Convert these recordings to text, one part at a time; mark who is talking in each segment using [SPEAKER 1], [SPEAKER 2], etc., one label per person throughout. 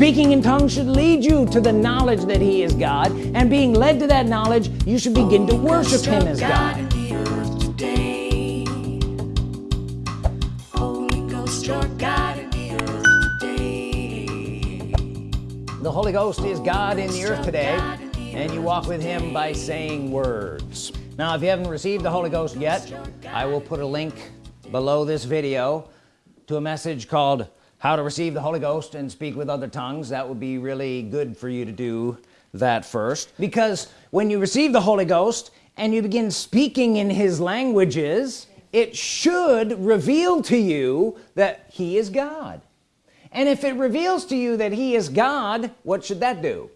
[SPEAKER 1] speaking in tongues should lead you to the knowledge that he is God and being led to that knowledge you should begin to worship him as God. The Holy Ghost is God in the earth today and you walk with him by saying words. Now if you haven't received the Holy Ghost yet I will put a link below this video to a message called how to receive the Holy Ghost and speak with other tongues that would be really good for you to do that first. Because when you receive the Holy Ghost and you begin speaking in his languages it should reveal to you that he is God. And if it reveals to you that he is God what should that do?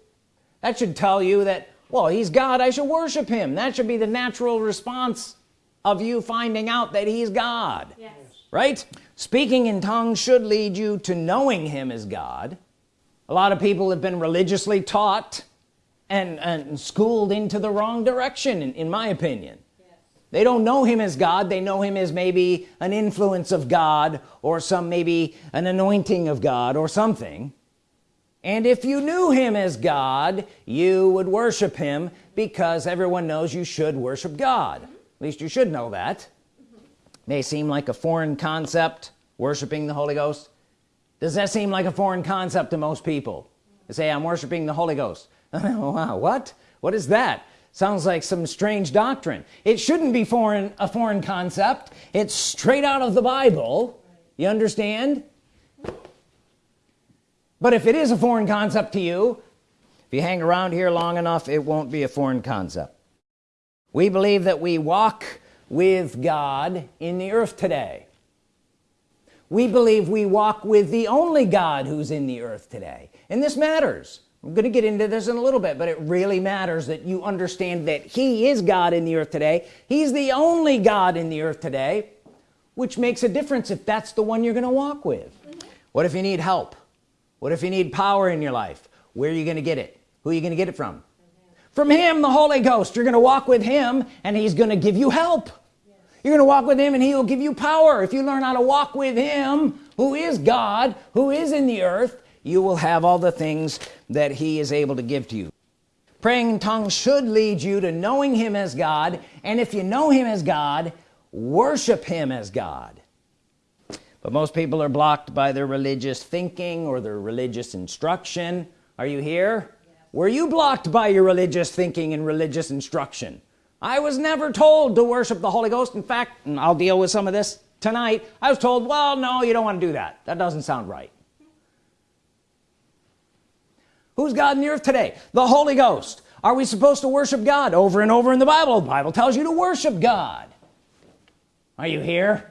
[SPEAKER 1] That should tell you that well he's God I should worship him. That should be the natural response of you finding out that he's God. Yes. Right? Speaking in tongues should lead you to knowing him as God. A lot of people have been religiously taught and, and schooled into the wrong direction in, in my opinion. They don't know him as God. They know him as maybe an influence of God or some maybe an anointing of God or something. And if you knew him as God you would worship him because everyone knows you should worship God. At least you should know that may seem like a foreign concept worshiping the Holy Ghost. Does that seem like a foreign concept to most people? They say I'm worshiping the Holy Ghost. Wow what? What is that? Sounds like some strange doctrine. It shouldn't be foreign a foreign concept. It's straight out of the Bible. You understand? But if it is a foreign concept to you if you hang around here long enough it won't be a foreign concept. We believe that we walk with God in the earth today. We believe we walk with the only God who's in the earth today. And this matters. I'm gonna get into this in a little bit but it really matters that you understand that he is God in the earth today. He's the only God in the earth today which makes a difference if that's the one you're gonna walk with. Mm -hmm. what if you need help? What if you need power in your life? Where are you gonna get it? Who are you gonna get it from? From him the Holy Ghost. You're gonna walk with him and he's gonna give you help. You're gonna walk with him and he'll give you power. If you learn how to walk with him who is God who is in the earth you will have all the things that he is able to give to you. Praying in tongues should lead you to knowing him as God. And if you know him as God worship him as God. But most people are blocked by their religious thinking or their religious instruction. Are you here? Were you blocked by your religious thinking and religious instruction I was never told to worship the Holy Ghost. In fact and I'll deal with some of this tonight I was told well no you don't want to do that. That doesn't sound right. Who's God in the earth today? The Holy Ghost. Are we supposed to worship God over and over in the Bible? The Bible tells you to worship God. Are you here?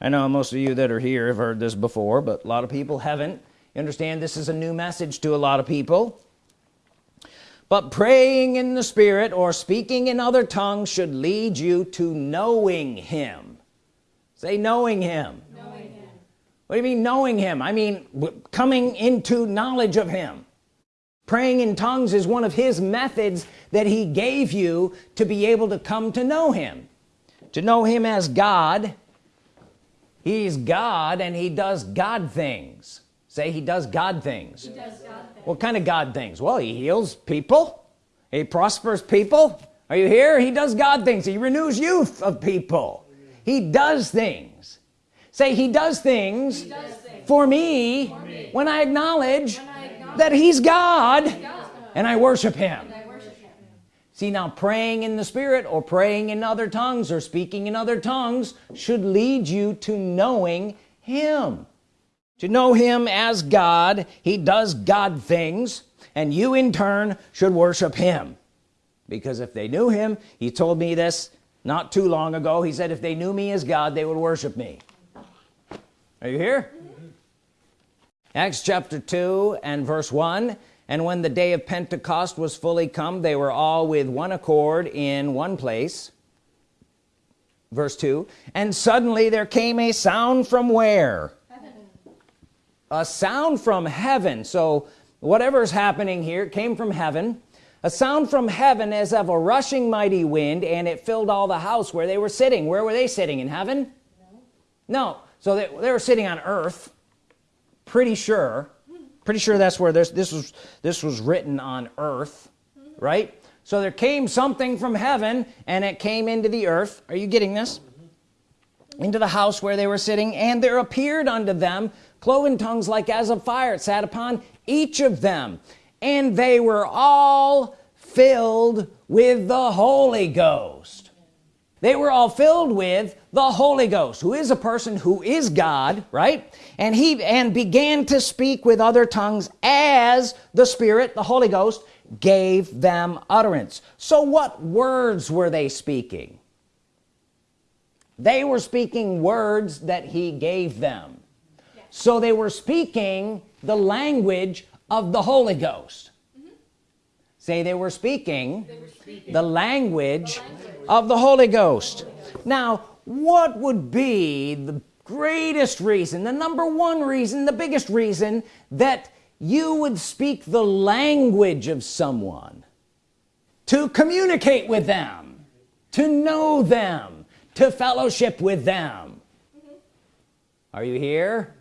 [SPEAKER 1] I know most of you that are here have heard this before but a lot of people haven't. You understand this is a new message to a lot of people but praying in the Spirit or speaking in other tongues should lead you to knowing him. Say knowing him. What do you mean knowing him? I mean coming into knowledge of him. Praying in tongues is one of his methods that he gave you to be able to come to know him. To know him as God he's God and he does God things say he does God things, does God things. what kind of God things? Well he heals people. He prospers people. Are you here? He does God things. He renews youth of people. He does things. Say he does things, he does things. For, me, for me. when I acknowledge, when I acknowledge that he's God, God, and I worship him. See now praying in the Spirit or praying in other tongues or speaking in other tongues should lead you to knowing him to know him as God he does God things and you in turn should worship him. Because if they knew him he told me this not too long ago. He said if they knew me as God they would worship me. Are you here? Acts chapter 2 and verse 1 and when the day of Pentecost was fully come they were all with one accord in one place. Verse 2 and suddenly there came a sound from where. A sound from heaven. So whatever's happening here came from heaven. A sound from heaven as of a rushing mighty wind and it filled all the house where they were sitting. Where were they sitting in heaven? No, no. So they, they were sitting on earth. Pretty sure. Pretty sure that's where this this was this was written on earth right? So there came something from heaven and it came into the earth. Are you getting this? Into the house where they were sitting and there appeared unto them cloven tongues like as of fire sat upon each of them and they were all filled with the Holy Ghost. They were all filled with the Holy Ghost who is a person who is God right? And he and began to speak with other tongues as the Spirit the Holy Ghost gave them utterance. So what words were they speaking? They were speaking words that he gave them so they were speaking the language of the Holy Ghost. Mm -hmm. say they were, speaking, they were speaking the language, the language of the Holy Ghost. Now what would be the greatest reason the number one reason the biggest reason that you would speak the language of someone? To communicate with them to know them to fellowship with them. Are you here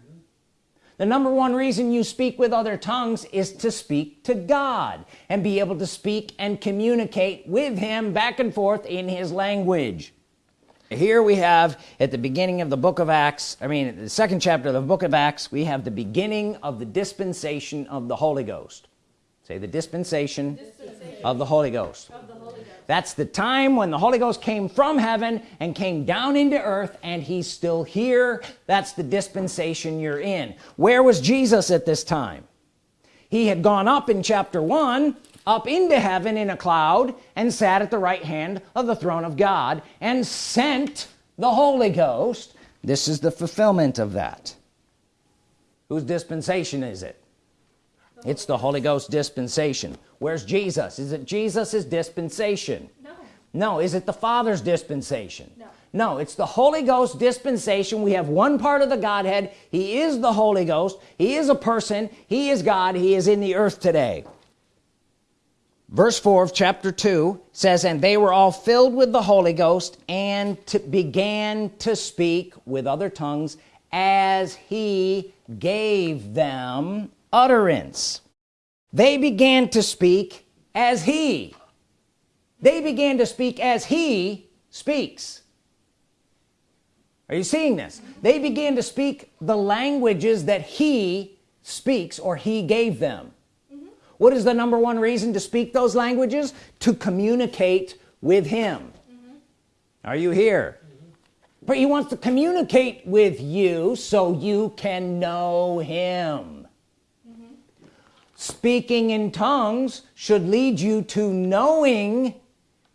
[SPEAKER 1] the number one reason you speak with other tongues is to speak to God and be able to speak and communicate with him back and forth in his language here we have at the beginning of the book of Acts I mean the second chapter of the book of Acts we have the beginning of the dispensation of the Holy Ghost say the dispensation, dispensation. Of, the Holy Ghost that's the time when the Holy Ghost came from heaven and came down into earth and he's still here. That's the dispensation you're in. Where was Jesus at this time? He had gone up in chapter 1 up into heaven in a cloud and sat at the right hand of the throne of God and sent the Holy Ghost. This is the fulfillment of that. Whose dispensation is it? It's the Holy Ghost dispensation where's Jesus? Is it Jesus's dispensation? No. No is it the Father's dispensation? No. No it's the Holy Ghost dispensation. We have one part of the Godhead. He is the Holy Ghost. He is a person. He is God. He is in the earth today. Verse 4 of chapter 2 says and they were all filled with the Holy Ghost and to began to speak with other tongues as he gave them utterance they began to speak as he. They began to speak as he speaks. Are you seeing this? They began to speak the languages that he speaks or he gave them. What is the number one reason to speak those languages? To communicate with him. Mm -hmm. are you here? Mm -hmm. but he wants to communicate with you so you can know him. mm -hmm. Speaking in tongues should lead you to knowing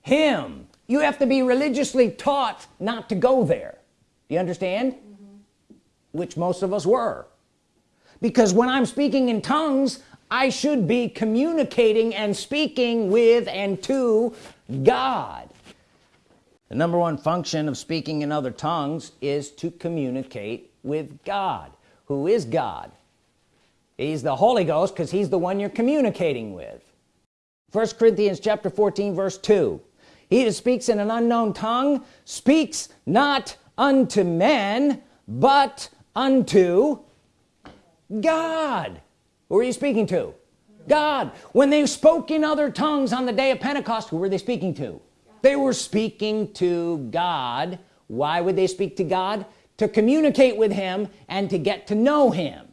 [SPEAKER 1] him. You have to be religiously taught not to go there. Do you understand? Mm-hmm. Which most of us were. Because when I'm speaking in tongues I should be communicating and speaking with and to God. The number one function of speaking in other tongues is to communicate with God. Who is God he's the Holy Ghost because he's the one you're communicating with. First Corinthians chapter 14 verse 2 he that speaks in an unknown tongue speaks not unto men but unto God. Who are you speaking to? God. When they spoke in other tongues on the day of Pentecost who were they speaking to? They were speaking to God. Why would they speak to God? To communicate with him and to get to know him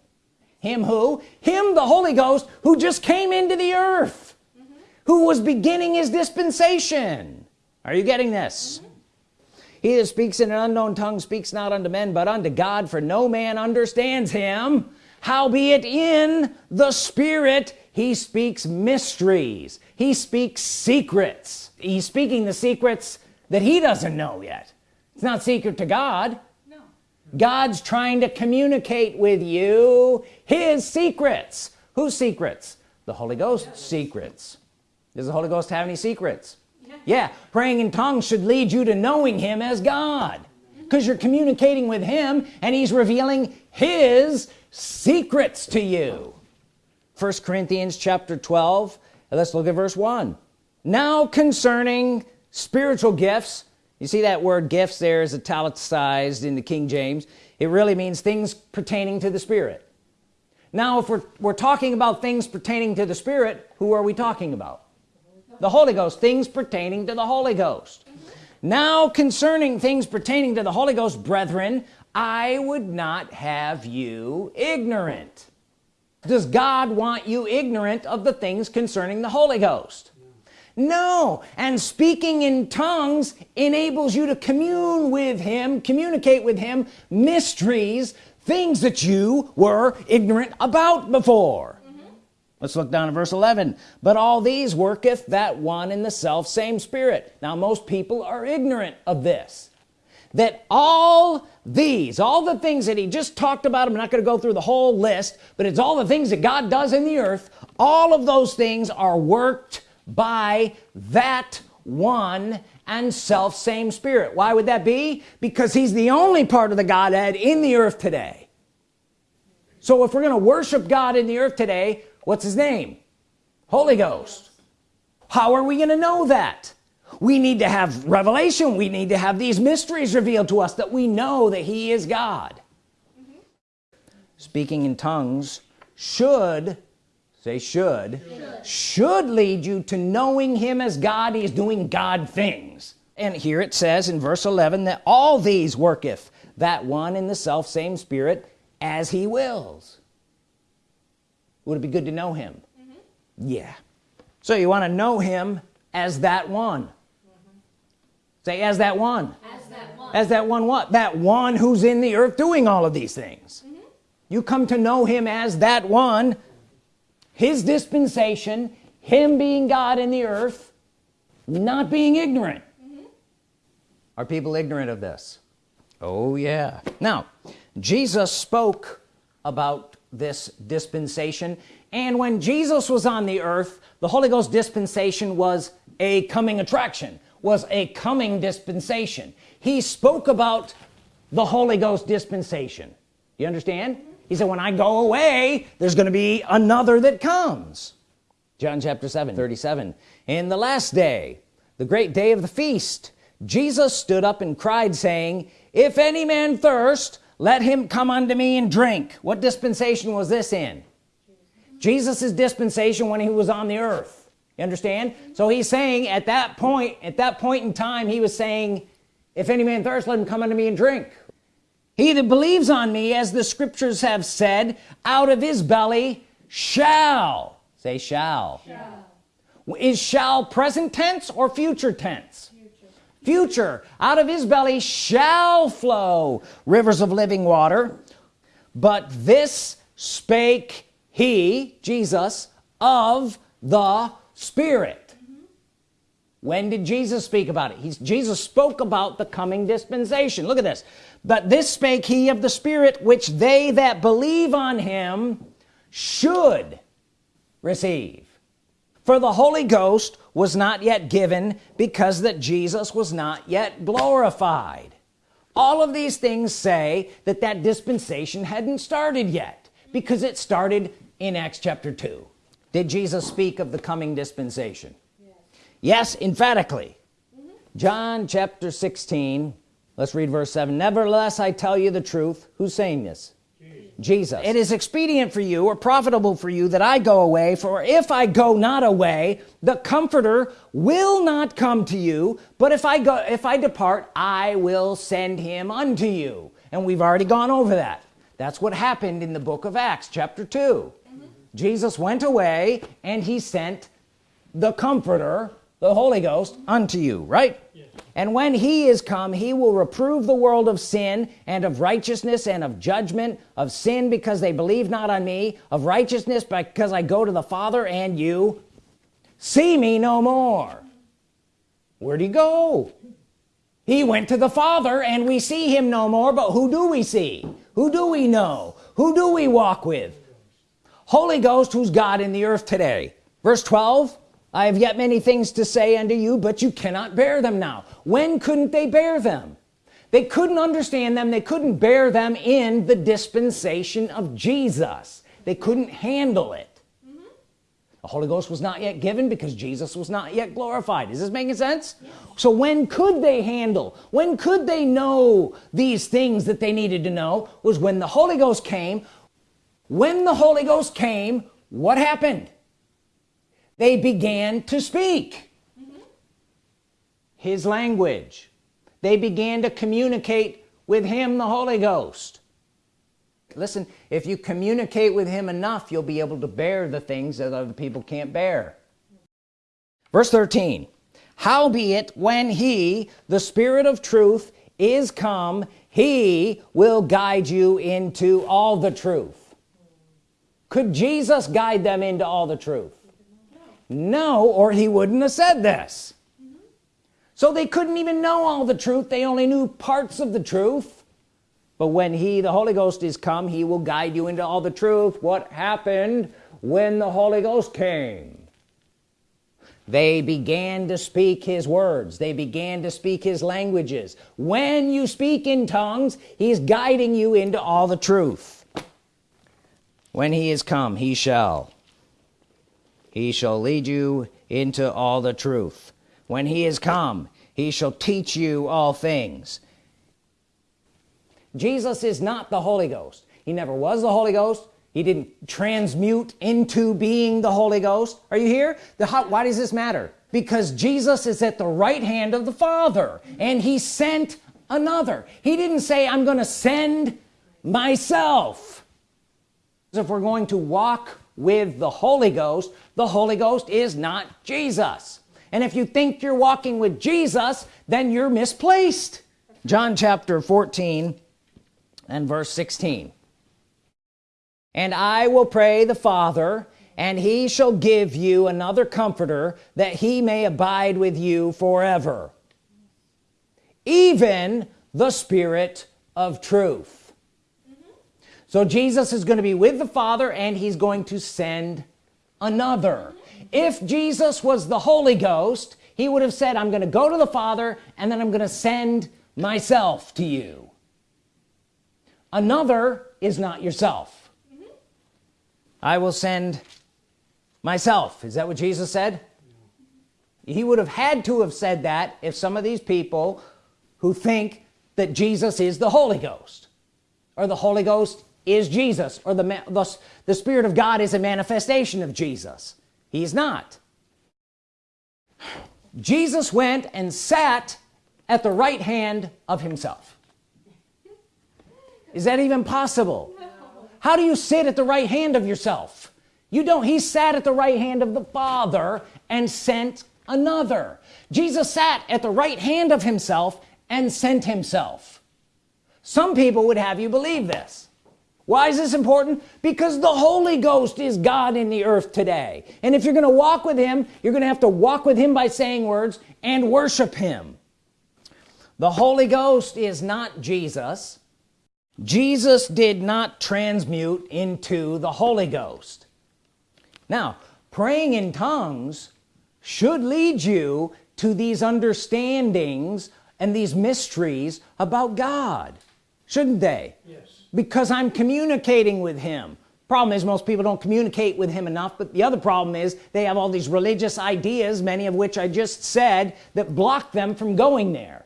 [SPEAKER 1] him who him the Holy Ghost who just came into the earth mm -hmm. who was beginning his dispensation are you getting this mm -hmm. he that speaks in an unknown tongue speaks not unto men but unto God for no man understands him howbeit in the spirit he speaks mysteries he speaks secrets he's speaking the secrets that he doesn't know yet it's not secret to God. God's trying to communicate with you his secrets. Whose secrets? The Holy Ghost secrets. Does the Holy Ghost have any secrets? Yeah. yeah praying in tongues should lead you to knowing him as God because you're communicating with him and he's revealing his secrets to you. First Corinthians chapter 12 let's look at verse 1 now concerning spiritual gifts you see that word gifts there is italicized in the King James? It really means things pertaining to the Spirit. Now if we're, we're talking about things pertaining to the Spirit who are we talking about? The Holy Ghost. Things pertaining to the Holy Ghost. Now concerning things pertaining to the Holy Ghost brethren I would not have you ignorant. Does God want you ignorant of the things concerning the Holy Ghost no. And speaking in tongues enables you to commune with him communicate with him mysteries things that you were ignorant about before. Mm -hmm. let's look down at verse 11 but all these worketh that one in the self same spirit. Now most people are ignorant of this. That all these all the things that he just talked about I'm not going to go through the whole list but it's all the things that God does in the earth all of those things are worked by that one and self same spirit. Why would that be? Because he's the only part of the Godhead in the earth today. So if we're gonna worship God in the earth today what's his name? Holy Ghost. How are we gonna know that? We need to have revelation. We need to have these mysteries revealed to us that we know that he is God. Mm -hmm. speaking in tongues should say should, should should lead you to knowing him as God. He is doing God things. And here it says in verse 11 that all these worketh that one in the self same spirit as he wills. Would it be good to know him? Mm -hmm. yeah. So you want to know him as that one. Mm -hmm. say as that one. As that one. As that one what? That one who's in the earth doing all of these things. Mm -hmm. you come to know him as that one his dispensation him being God in the earth not being ignorant. Mm -hmm. are people ignorant of this? Oh yeah. Now Jesus spoke about this dispensation and when Jesus was on the earth the Holy Ghost dispensation was a coming attraction was a coming dispensation. He spoke about the Holy Ghost dispensation. You understand he said when I go away there's gonna be another that comes. John chapter 7 37 in the last day the great day of the feast Jesus stood up and cried saying if any man thirst let him come unto me and drink. What dispensation was this in? Jesus's dispensation when he was on the earth. You understand? So he's saying at that point at that point in time he was saying if any man thirst let him come unto me and drink he that believes on me as the scriptures have said out of his belly shall say shall, shall. is shall present tense or future tense? Future. future. Out of his belly shall flow rivers of living water. But this spake he Jesus of the Spirit when did Jesus speak about it? He's, Jesus spoke about the coming dispensation. Look at this. But this spake he of the Spirit which they that believe on him should receive. For the Holy Ghost was not yet given because that Jesus was not yet glorified. All of these things say that that dispensation hadn't started yet because it started in Acts chapter 2 did Jesus speak of the coming dispensation yes, yes emphatically. John chapter 16 let's read verse 7 nevertheless I tell you the truth. Who's saying this? Jesus. It is expedient for you or profitable for you that I go away for if I go not away the comforter will not come to you. But if I go if I depart I will send him unto you. And we've already gone over that. That's what happened in the book of Acts chapter 2 mm -hmm. Jesus went away and he sent the comforter the Holy Ghost unto you right? And when he is come he will reprove the world of sin and of righteousness and of judgment of sin because they believe not on me of righteousness because I go to the Father and you see me no more. Where'd he go? He went to the Father and we see him no more but who do we see? Who do we know? Who do we walk with? Holy Ghost who's God in the earth today? Verse 12 I have yet many things to say unto you but you cannot bear them now. When couldn't they bear them? They couldn't understand them. They couldn't bear them in the dispensation of Jesus. They couldn't handle it. Mm -hmm. the Holy Ghost was not yet given because Jesus was not yet glorified. Is this making sense? Yes. so when could they handle? When could they know these things that they needed to know was when the Holy Ghost came. When the Holy Ghost came what happened they began to speak mm -hmm. his language. They began to communicate with him the Holy Ghost. Listen if you communicate with him enough you'll be able to bear the things that other people can't bear. Verse 13 howbeit when he the spirit of truth is come he will guide you into all the truth. Could Jesus guide them into all the truth no or he wouldn't have said this. So they couldn't even know all the truth. They only knew parts of the truth. But when he the Holy Ghost is come he will guide you into all the truth. What happened when the Holy Ghost came? They began to speak his words. They began to speak his languages. When you speak in tongues he's guiding you into all the truth. When he is come he shall he shall lead you into all the truth. When he is come he shall teach you all things. Jesus is not the Holy Ghost. He never was the Holy Ghost. He didn't transmute into being the Holy Ghost. Are you here? The why does this matter? Because Jesus is at the right hand of the Father and he sent another. He didn't say I'm gonna send myself. If we're going to walk with the Holy Ghost the Holy Ghost is not Jesus. And if you think you're walking with Jesus then you're misplaced. John chapter 14 and verse 16 and I will pray the Father and he shall give you another comforter that he may abide with you forever. Even the Spirit of truth. So Jesus is going to be with the Father and he's going to send another. If Jesus was the Holy Ghost he would have said I'm gonna go to the Father and then I'm gonna send myself to you. Another is not yourself. Mm-hmm. I will send myself. Is that what Jesus said? He would have had to have said that if some of these people who think that Jesus is the Holy Ghost or the Holy Ghost is Jesus or the, the, the Spirit of God is a manifestation of Jesus. He's not. Jesus went and sat at the right hand of himself. Is that even possible? How do you sit at the right hand of yourself? You don't he sat at the right hand of the Father and sent another. Jesus sat at the right hand of himself and sent himself. Some people would have you believe this why is this important? Because the Holy Ghost is God in the earth today. And if you're gonna walk with him you're gonna have to walk with him by saying words and worship him. The Holy Ghost is not Jesus. Jesus did not transmute into the Holy Ghost. Now praying in tongues should lead you to these understandings and these mysteries about God shouldn't they? Yes because I'm communicating with him. Problem is most people don't communicate with him enough but the other problem is they have all these religious ideas many of which I just said that block them from going there.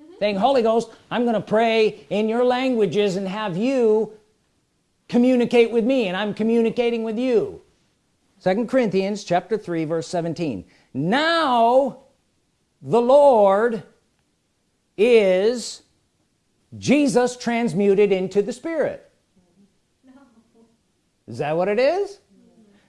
[SPEAKER 1] Mm-hmm. Saying Holy Ghost I'm gonna pray in your languages and have you communicate with me and I'm communicating with you. Second Corinthians chapter 3 verse 17 now the Lord is Jesus transmuted into the Spirit. No. is that what it is?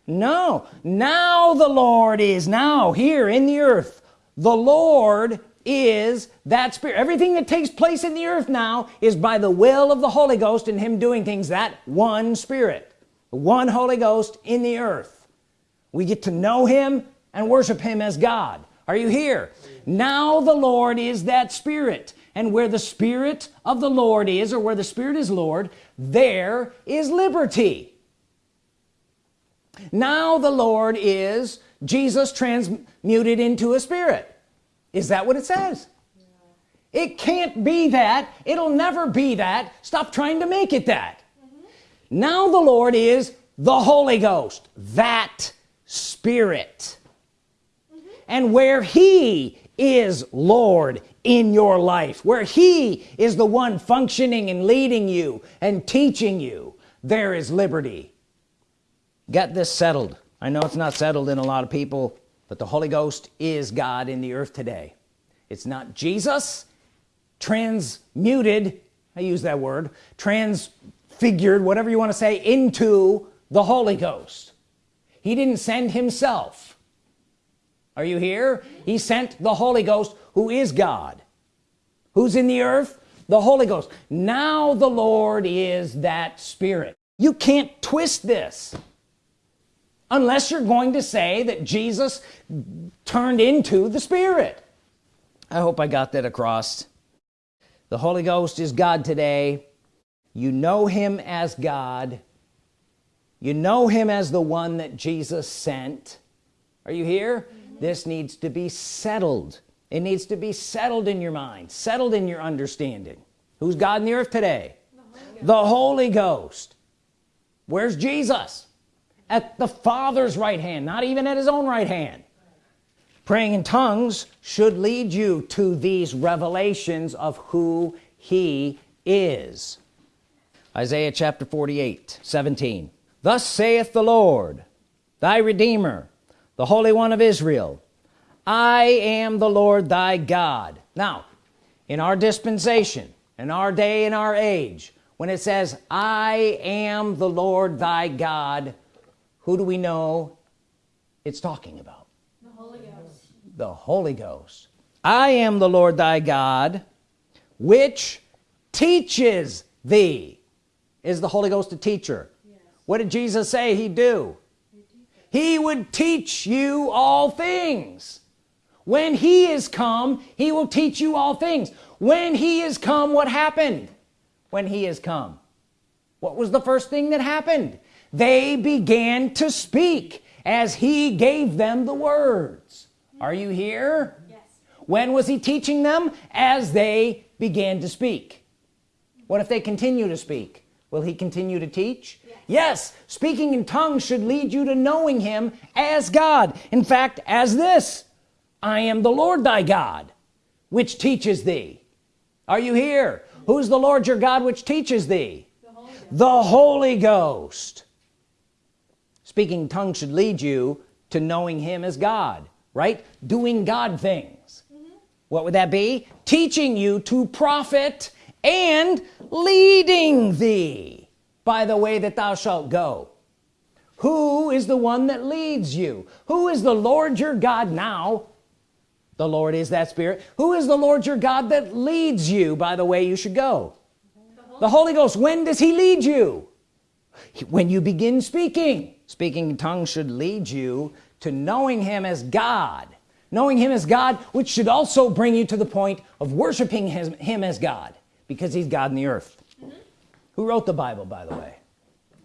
[SPEAKER 1] No. Now the Lord is now here in the earth the Lord is that spirit. Everything that takes place in the earth now is by the will of the Holy Ghost and him doing things that one spirit one Holy Ghost in the earth. We get to know him and worship him as God. Are you here? Now the Lord is that spirit and where the Spirit of the Lord is or where the Spirit is Lord there is liberty. Now the Lord is Jesus transmuted into a spirit. Is that what it says? It can't be that. It'll never be that. Stop trying to make it that. Mm -hmm. now the Lord is the Holy Ghost that spirit. Mm -hmm. and where he is Lord in your life where he is the one functioning and leading you and teaching you there is liberty. Get this settled. I know it's not settled in a lot of people but the Holy Ghost is God in the earth today. It's not Jesus transmuted I use that word transfigured whatever you want to say into the Holy Ghost. He didn't send himself are you here? He sent the Holy Ghost who is God who's in the earth the Holy Ghost. Now the Lord is that Spirit. You can't twist this unless you're going to say that Jesus turned into the Spirit. I hope I got that across. The Holy Ghost is God today. You know him as God. You know him as the one that Jesus sent. Are you here. This needs to be settled. It needs to be settled in your mind settled in your understanding. Who's God in the earth today? The Holy, Ghost. Where's Jesus? At the Father's right hand not even at his own right hand. Praying in tongues should lead you to these revelations of who he is. Isaiah chapter 48 17 thus saith the Lord thy Redeemer the Holy One of Israel. I am the Lord thy God. Now in our dispensation in our day in our age when it says I am the Lord thy God who do we know it's talking about? The Holy Ghost. The Holy Ghost. I am the Lord thy God which teaches thee. Is the Holy Ghost a teacher? Yes. what did Jesus say he'd do he would teach you all things. When he is come he will teach you all things. When he is come what happened? When he is come what was the first thing that happened? They began to speak as he gave them the words. Are you here? Yes. when was he teaching them? As they began to speak. What if they continue to speak will he continue to teach? Yes, yes. speaking in tongues should lead you to knowing him as God. In fact as this I am the Lord thy God which teaches thee. Are you here? Who's the Lord your God which teaches thee? The Holy Ghost, the Holy Ghost. speaking tongues should lead you to knowing him as God right? Doing God things. Mm -hmm. what would that be? Teaching you to profit and leading thee by the way that thou shalt go. Who is the one that leads you? Who is the Lord your God now? The Lord is that spirit. Who is the Lord your God that leads you by the way you should go? The Holy, Ghost. When does he lead you? When you begin speaking. Speaking in tongues should lead you to knowing him as God. Knowing him as God which should also bring you to the point of worshiping him, him as God because he's God in the earth. Mm -hmm. who wrote the Bible by the way?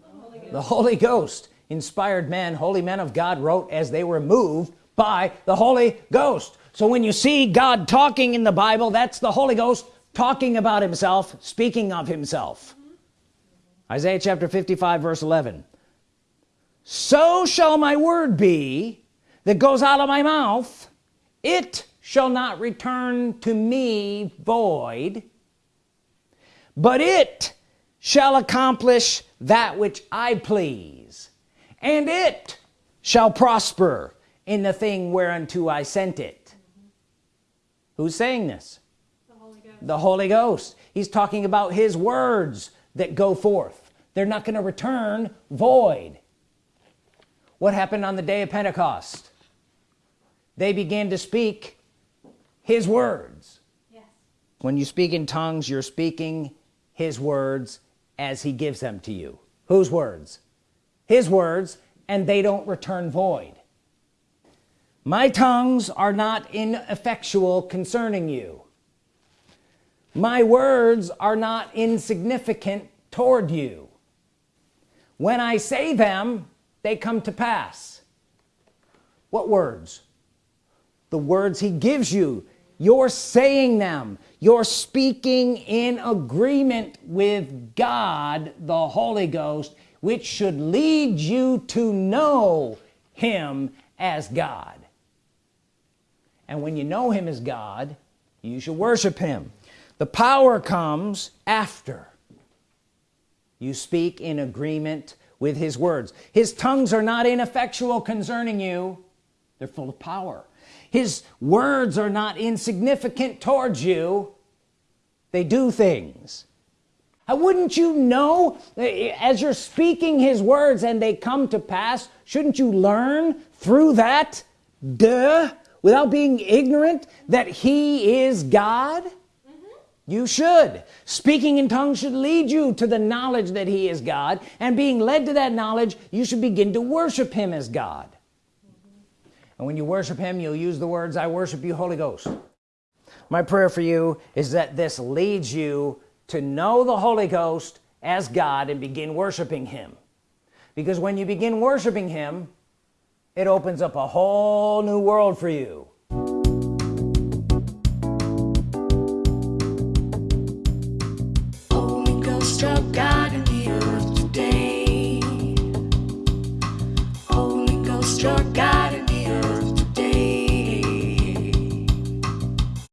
[SPEAKER 1] The Holy, the Holy Ghost. Inspired men holy men of God wrote as they were moved by the Holy Ghost. So when you see God talking in the Bible that's the Holy Ghost talking about himself speaking of himself. Mm -hmm. Isaiah chapter 55 verse 11 so shall my word be that goes out of my mouth. It shall not return to me void but it shall accomplish that which I please and it shall prosper in the thing whereunto I sent it. Mm -hmm. who's saying this? The Holy, the Holy Ghost. He's talking about his words that go forth. They're not going to return void. What happened on the day of Pentecost? They began to speak his words. Yes. when you speak in tongues you're speaking his words as he gives them to you. Whose words? His words and they don't return void. My tongues are not ineffectual concerning you. My words are not insignificant toward you. When I say them they come to pass. What words? The words he gives you you're saying them. You're speaking in agreement with God the Holy Ghost which should lead you to know him as God. And when you know him as God you should worship him. The power comes after you speak in agreement with his words. His tongues are not ineffectual concerning you. They're full of power his words are not insignificant towards you. They do things. How wouldn't you know as you're speaking his words and they come to pass shouldn't you learn through that duh without being ignorant that he is God? You should. Speaking in tongues should lead you to the knowledge that he is God and being led to that knowledge you should begin to worship him as God. mm -hmm. And when you worship him you'll use the words I worship you Holy Ghost. My prayer for you is that this leads you to know the Holy Ghost as God and begin worshiping him. Because when you begin worshiping him it opens up a whole new world for you